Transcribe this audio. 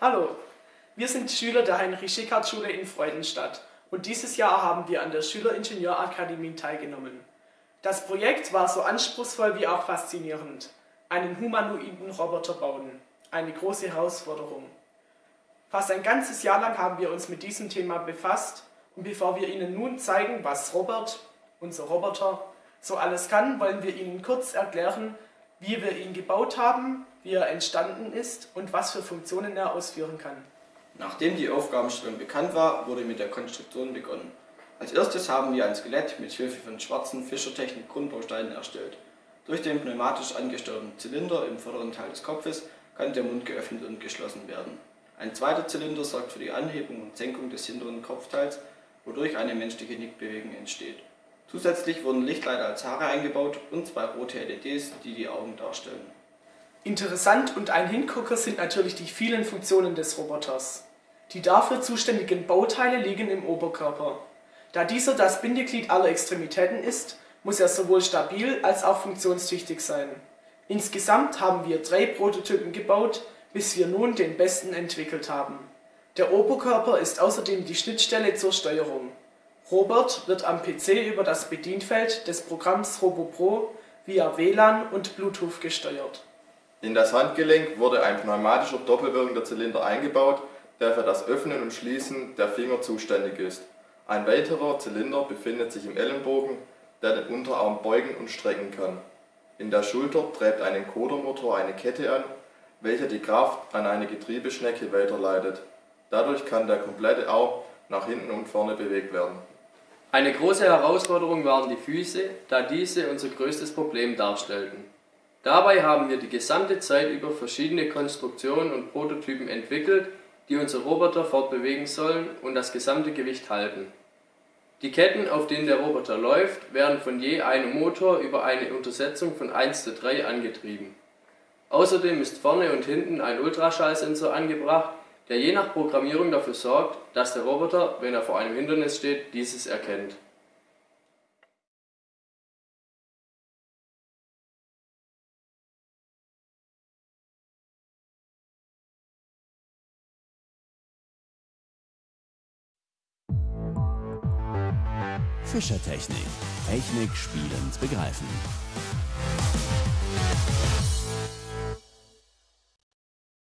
Hallo, wir sind Schüler der Heinrich-Schickhardt-Schule in Freudenstadt und dieses Jahr haben wir an der Schüleringenieurakademie teilgenommen. Das Projekt war so anspruchsvoll wie auch faszinierend. Einen humanoiden Roboter bauen. Eine große Herausforderung. Fast ein ganzes Jahr lang haben wir uns mit diesem Thema befasst und bevor wir Ihnen nun zeigen, was Robert, unser Roboter, so alles kann, wollen wir Ihnen kurz erklären, wie wir ihn gebaut haben, wie er entstanden ist und was für Funktionen er ausführen kann. Nachdem die Aufgabenstellung bekannt war, wurde mit der Konstruktion begonnen. Als erstes haben wir ein Skelett mit Hilfe von schwarzen Fischertechnik-Grundbausteinen erstellt. Durch den pneumatisch angesteuerten Zylinder im vorderen Teil des Kopfes kann der Mund geöffnet und geschlossen werden. Ein zweiter Zylinder sorgt für die Anhebung und Senkung des hinteren Kopfteils, wodurch eine menschliche Nickbewegung entsteht. Zusätzlich wurden Lichtleiter als Haare eingebaut und zwei rote LEDs, die die Augen darstellen. Interessant und ein Hingucker sind natürlich die vielen Funktionen des Roboters. Die dafür zuständigen Bauteile liegen im Oberkörper. Da dieser das Bindeglied aller Extremitäten ist, muss er sowohl stabil als auch funktionstüchtig sein. Insgesamt haben wir drei Prototypen gebaut, bis wir nun den besten entwickelt haben. Der Oberkörper ist außerdem die Schnittstelle zur Steuerung. Robert wird am PC über das Bedienfeld des Programms RoboPro via WLAN und Bluetooth gesteuert. In das Handgelenk wurde ein pneumatischer doppelwirkender Zylinder eingebaut, der für das Öffnen und Schließen der Finger zuständig ist. Ein weiterer Zylinder befindet sich im Ellenbogen, der den Unterarm beugen und strecken kann. In der Schulter treibt ein Encodermotor eine Kette an, welche die Kraft an eine Getriebeschnecke weiterleitet. Dadurch kann der komplette Arm nach hinten und vorne bewegt werden. Eine große Herausforderung waren die Füße, da diese unser größtes Problem darstellten. Dabei haben wir die gesamte Zeit über verschiedene Konstruktionen und Prototypen entwickelt, die unser Roboter fortbewegen sollen und das gesamte Gewicht halten. Die Ketten, auf denen der Roboter läuft, werden von je einem Motor über eine Untersetzung von 1 zu 3 angetrieben. Außerdem ist vorne und hinten ein Ultraschallsensor angebracht, der je nach Programmierung dafür sorgt, dass der Roboter, wenn er vor einem Hindernis steht, dieses erkennt. Fischertechnik. Technik spielend begreifen.